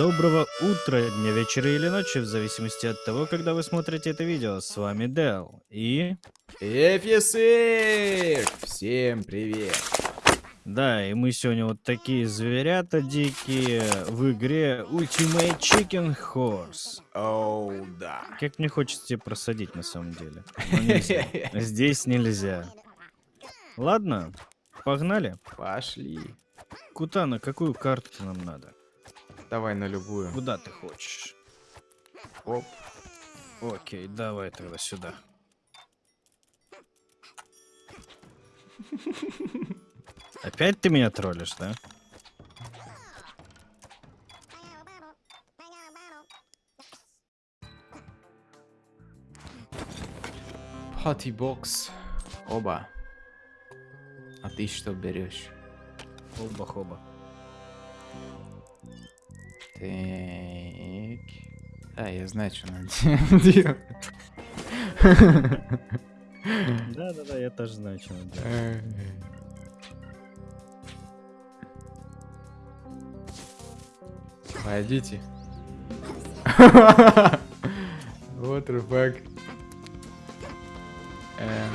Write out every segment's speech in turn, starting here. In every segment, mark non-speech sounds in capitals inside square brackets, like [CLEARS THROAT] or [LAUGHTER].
Доброго утра, дня, вечера или ночи, в зависимости от того, когда вы смотрите это видео. С вами Дел и... Эфисик! Всем привет! Да, и мы сегодня вот такие зверята дикие в игре Ultimate Chicken Horse. Оу, да. Как мне хочется тебе просадить на самом деле. Нельзя. [LAUGHS] Здесь нельзя. Ладно, погнали. Пошли. Куда, на какую карту нам надо? Давай на любую. Куда ты хочешь? Оп. Окей, давай тогда сюда. Опять ты меня троллишь, да? Пати-бокс. Оба. А ты что берешь? Оба-хоба. Так. А, я знаю, что надо делать. Да-да-да, я тоже знаю, что надо делать. Пойдите. What the fuck? Эм.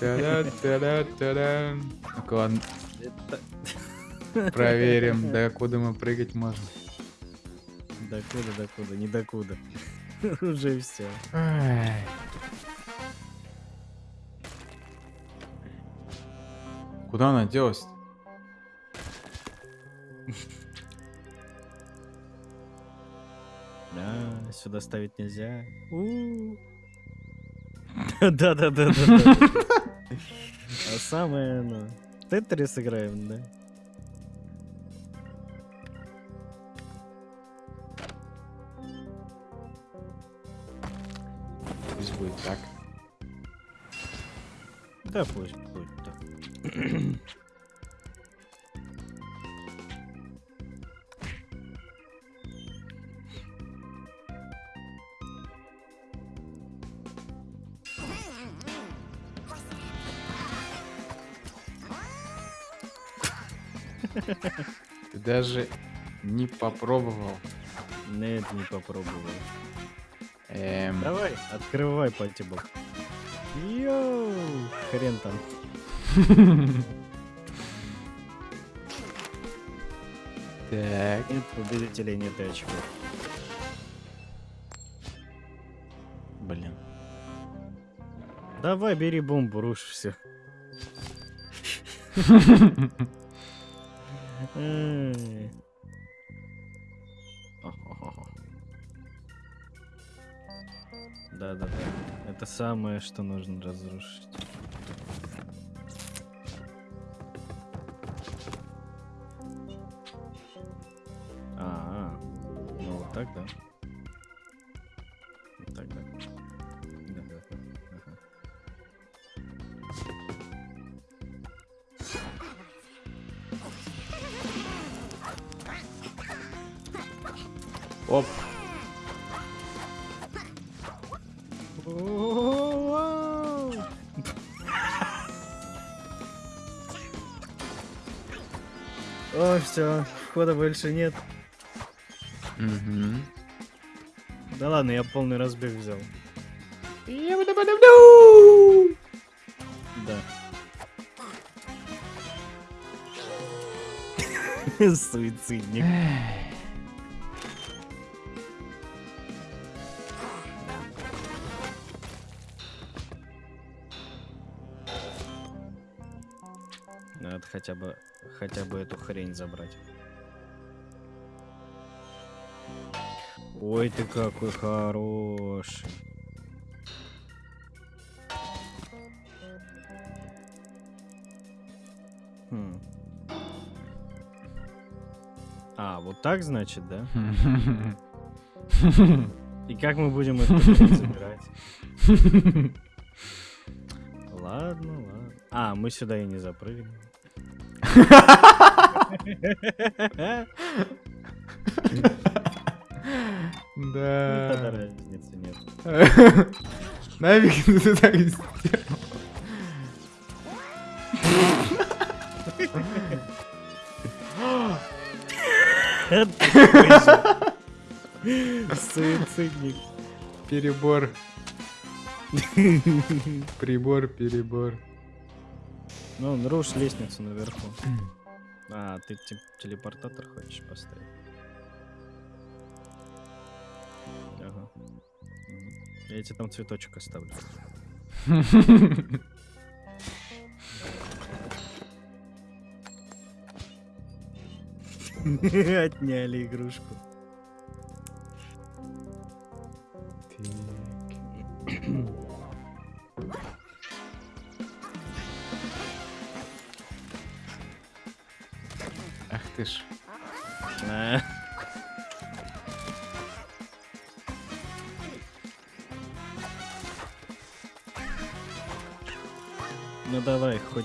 Та-да-та-да-та-да. Ну-ка, ладно, Это- проверим, до куда мы прыгать можем. Докуда, докуда, не докуда. [LAUGHS] Уже все. Куда она делась? Да, сюда ставить нельзя. Да-да-да-да. [LAUGHS] [LAUGHS] А самое, ну... Тетрис играем, да? Да, пусть будет так. Ты даже не попробовал. Нет, не попробовал. Эм, Давай, открывай патибок. Йоу, хрен там. Так. Нет победителей, нет очков. Блин. Давай, бери бомбу, рушь все. [LAUGHS] Да, да, да. Это самое, что нужно разрушить. Все, хода больше нет. Мгм. Да ладно, я полный разбег взял. Да. [LAUGHS] Суицидник. Надо хотя бы, хотя бы эту хрень забрать. Ой, ты какой хороший. Хм. А, вот так значит, да? [LAUGHS] И как мы будем это забирать? [LAUGHS] Ладно, ладно. А, мы сюда и не запрыгнем. Ну, Да. разницы нет. [LAUGHS] Нафиг ты так сделал? Суицидник. Перебор. Прибор, перебор. Ну, нарушь лестницу наверху. А, ты те- телепортатор хочешь поставить? Ага. Я тебе там цветочек оставлю. [LAUGHS] Отняли игрушку.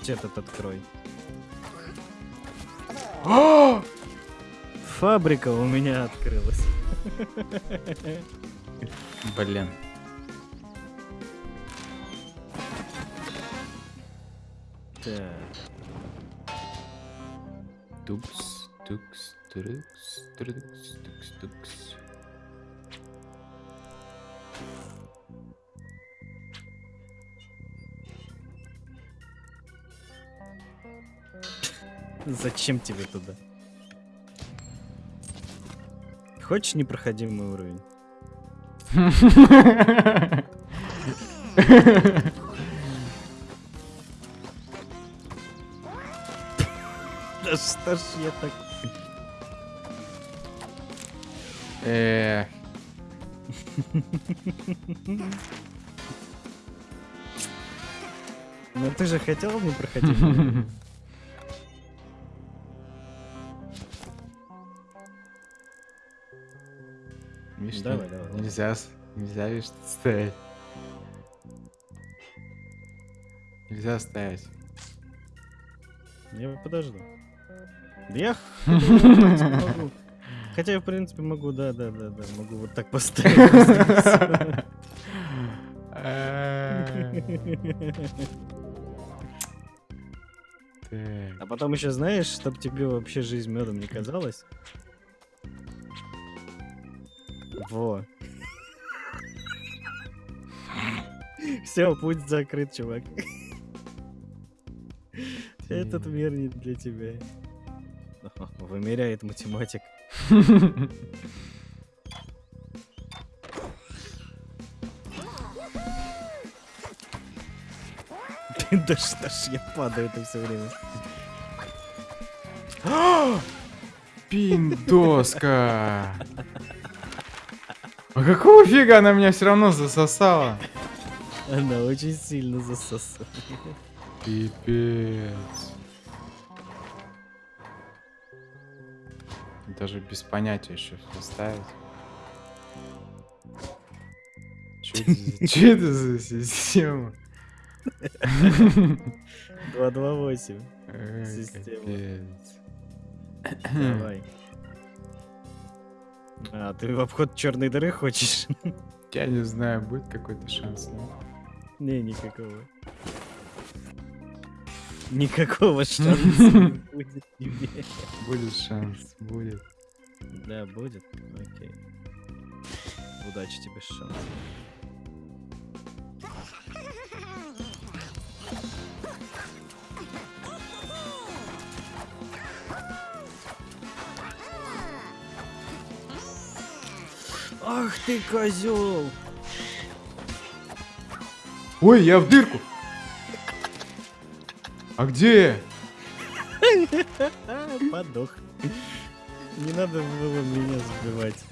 Хоть этот открой. [GASPS] Фабрика у меня открылась. Блин. Так. Тукс, тукс, трукс, трукс, тукс, тукс. Зачем тебе туда? Хочешь непроходимый уровень? Да что ж я так... Э, Ну ты же хотел непроходимый уровень? [LAUGHS] нельзя, нельзя, видишь, стоять. Нельзя стоять. Я подожду. Да я хотя [LAUGHS] я, в принципе, могу. Хотя я, в принципе, могу, да, да, да, да, могу вот так [LAUGHS] поставить. А потом еще знаешь, чтобы тебе вообще жизнь медом не казалась. Во. Все, путь закрыт, чувак. Этот мир не для тебя. Вымеряет математик. Да что ж я падаю это все время. Пиндоска! Какого фига она меня все равно засосала? Она очень сильно засосала. Пипец. Даже без понятия еще составить. Че это за система? 228. Ой, Система. Давай. А, ты в обход черной дыры хочешь? [LAUGHS] Я не знаю, будет какой-то шанс. нет? Не, никакого. Никакого шанса не [LAUGHS] будет тебе. Будет шанс, будет. Да, будет. Окей. Удачи тебе с Ах ты козел! Ой, я в дырку! А где? [LAUGHS] Подох. Не надо было меня сбивать.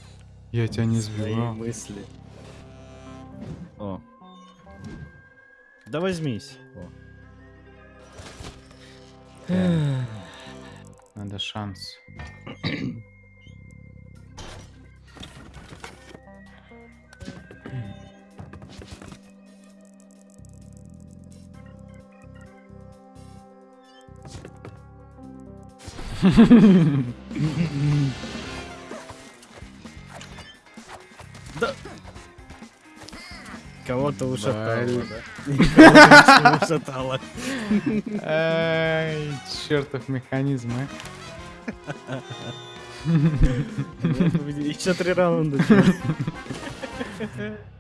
Я тебя не Свои сбивал. мысли. О. Да возьмись. О. Надо шанс. [CLEARS THROAT] Да. Кого-то ушатало, да? [LAUGHS] Ушатало. Ай, чертов механизм, а. [LAUGHS] Еще три раунда.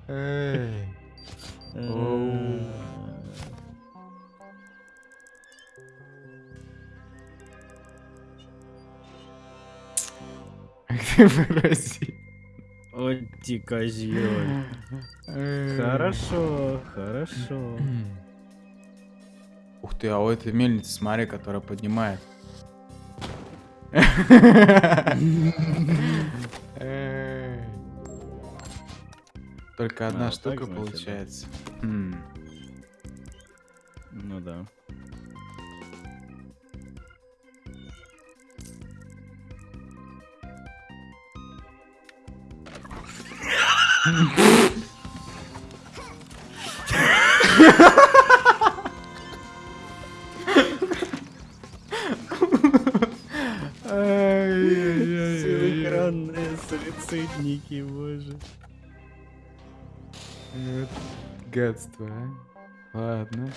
Эй. выразить. Вот ты козёль. Хорошо, хорошо. [CLEARS THROAT] Ух ты, а у этой мельницы, смотри, которая поднимает. [LAUGHS] Только одна а, штука получается. Ну да. Силэкранные суицидники, боже. Вот гадство, а. Ладно.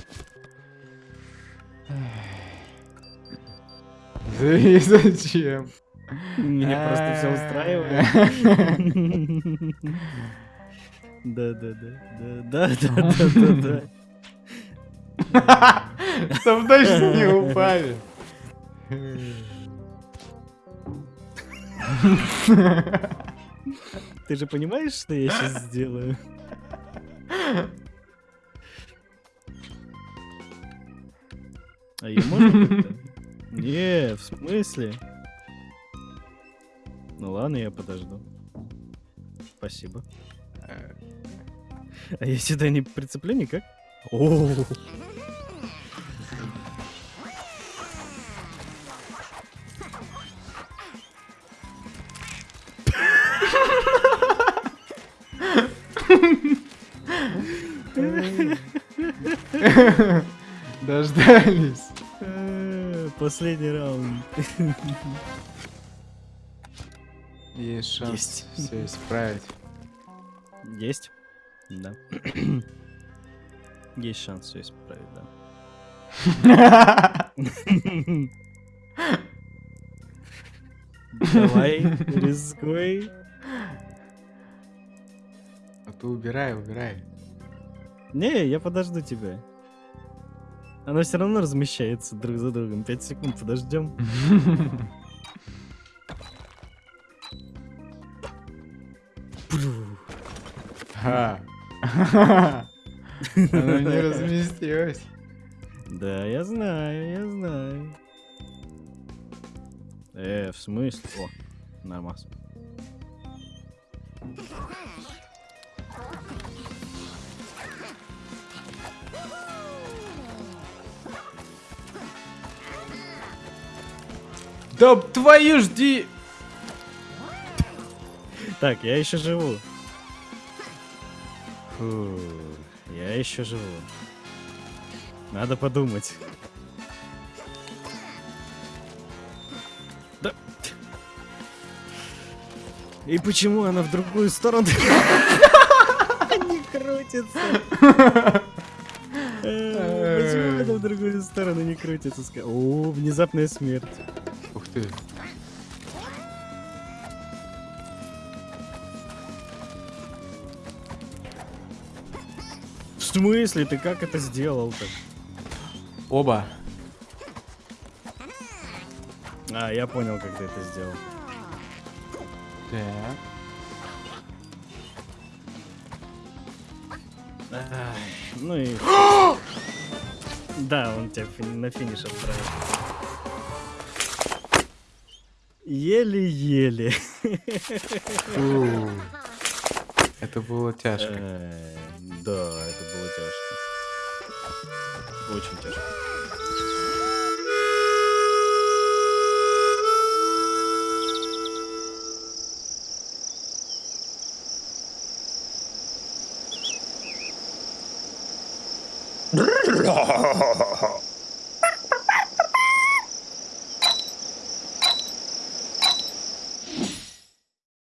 Да и зачем? Меня а, просто все устраивает. Да, да, да, да, да, да, да, да. Чтоб точно не упали. Ты же понимаешь, что я сейчас сделаю? А ее можно как-то? Не, в смысле? Ну ладно, я подожду. Спасибо. А я сюда не прицеплю никак? О, Дождались. э, Последний раунд. [LAUGHS] Есть шанс Есть. все исправить. Есть? Да. [CLEARS THROAT] Есть шанс все исправить, да. Давай, рискуй. А ты убирай, убирай. Не, я подожду тебя. Оно все равно размещается друг за другом. Пять секунд подождем. [LAUGHS] Оно не разместилось. Да, я знаю, я знаю. Э, в смысле? О, нормас. Да твою жди! Так, я еще живу. Фу, я еще живу. Надо подумать. Да. И почему она в другую сторону [LAUGHS] не крутится? Э, Почему она в другую сторону не крутится? О, внезапная смерть. Ух ты. Смысле? Ты как это сделал-то? Оба. А, я понял, как ты это сделал. Так. Ай, ну и... [GASPS] да, он тебя на финиш отправил. Еле-еле. Это было тяжко. Да, это было тяжко. Очень тяжко. Ha ha ha ha ha!